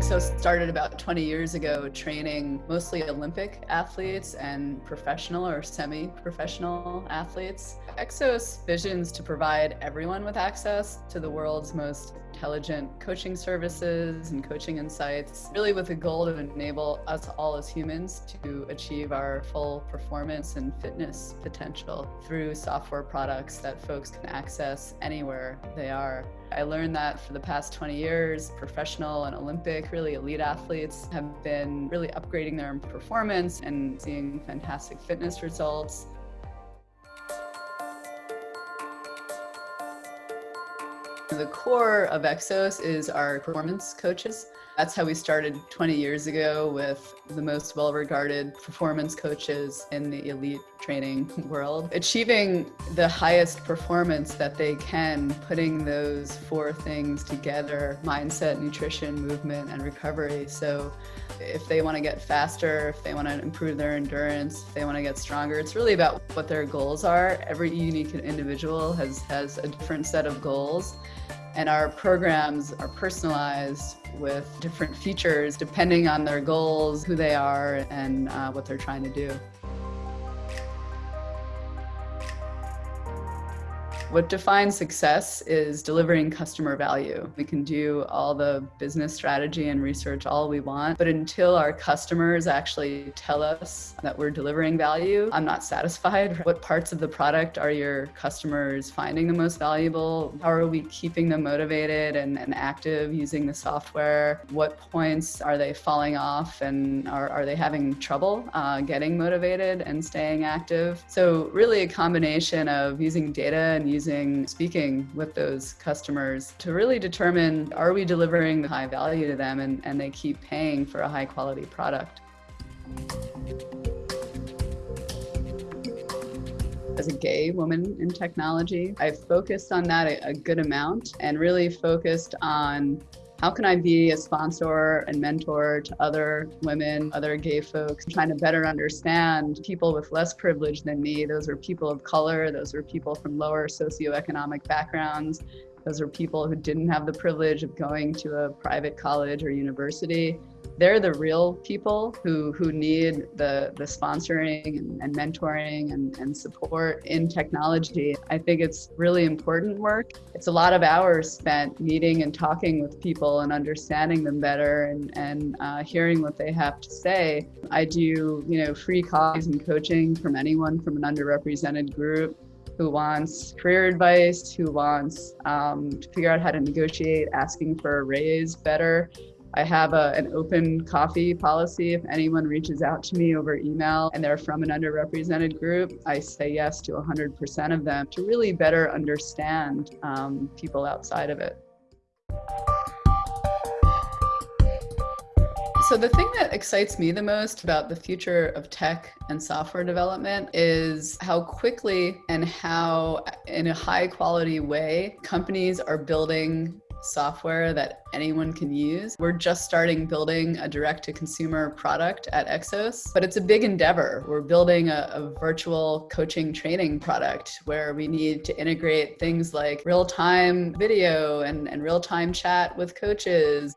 Exos started about 20 years ago training mostly Olympic athletes and professional or semi-professional athletes. Exos visions to provide everyone with access to the world's most intelligent coaching services and coaching insights, really with the goal to enable us all as humans to achieve our full performance and fitness potential through software products that folks can access anywhere they are. I learned that for the past 20 years, professional and Olympic, really elite athletes have been really upgrading their performance and seeing fantastic fitness results. The core of Exos is our performance coaches. That's how we started 20 years ago with the most well-regarded performance coaches in the elite training world. Achieving the highest performance that they can, putting those four things together, mindset, nutrition, movement, and recovery. So if they want to get faster, if they want to improve their endurance, if they want to get stronger, it's really about what their goals are. Every unique individual has, has a different set of goals and our programs are personalized with different features depending on their goals, who they are, and uh, what they're trying to do. What defines success is delivering customer value. We can do all the business strategy and research all we want, but until our customers actually tell us that we're delivering value, I'm not satisfied. What parts of the product are your customers finding the most valuable? How are we keeping them motivated and, and active using the software? What points are they falling off and are, are they having trouble uh, getting motivated and staying active? So really a combination of using data and using using speaking with those customers to really determine are we delivering the high value to them and, and they keep paying for a high quality product. As a gay woman in technology, I've focused on that a good amount and really focused on how can I be a sponsor and mentor to other women, other gay folks, trying to better understand people with less privilege than me. Those are people of color, those are people from lower socioeconomic backgrounds, those are people who didn't have the privilege of going to a private college or university they're the real people who, who need the, the sponsoring and, and mentoring and, and support in technology. I think it's really important work. It's a lot of hours spent meeting and talking with people and understanding them better and, and uh, hearing what they have to say. I do, you know, free calls and coaching from anyone from an underrepresented group who wants career advice, who wants um, to figure out how to negotiate asking for a raise better. I have a, an open coffee policy. If anyone reaches out to me over email and they're from an underrepresented group, I say yes to 100% of them to really better understand um, people outside of it. So the thing that excites me the most about the future of tech and software development is how quickly and how in a high quality way companies are building software that anyone can use. We're just starting building a direct-to-consumer product at Exos, but it's a big endeavor. We're building a, a virtual coaching training product where we need to integrate things like real-time video and, and real-time chat with coaches.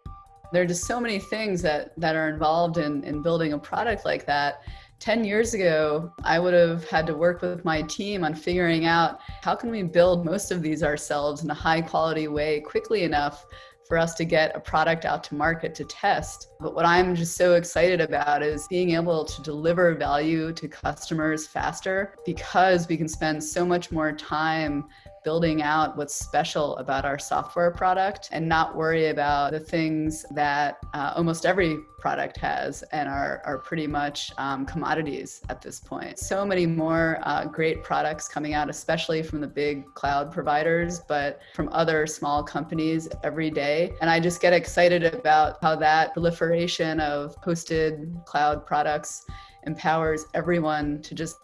There are just so many things that, that are involved in, in building a product like that 10 years ago, I would have had to work with my team on figuring out how can we build most of these ourselves in a high quality way quickly enough for us to get a product out to market to test. But what I'm just so excited about is being able to deliver value to customers faster because we can spend so much more time building out what's special about our software product and not worry about the things that uh, almost every product has and are, are pretty much um, commodities at this point. So many more uh, great products coming out, especially from the big cloud providers, but from other small companies every day. And I just get excited about how that proliferation of hosted cloud products empowers everyone to just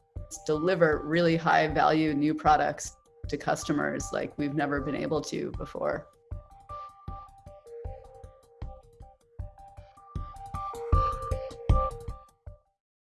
deliver really high value new products to customers like we've never been able to before.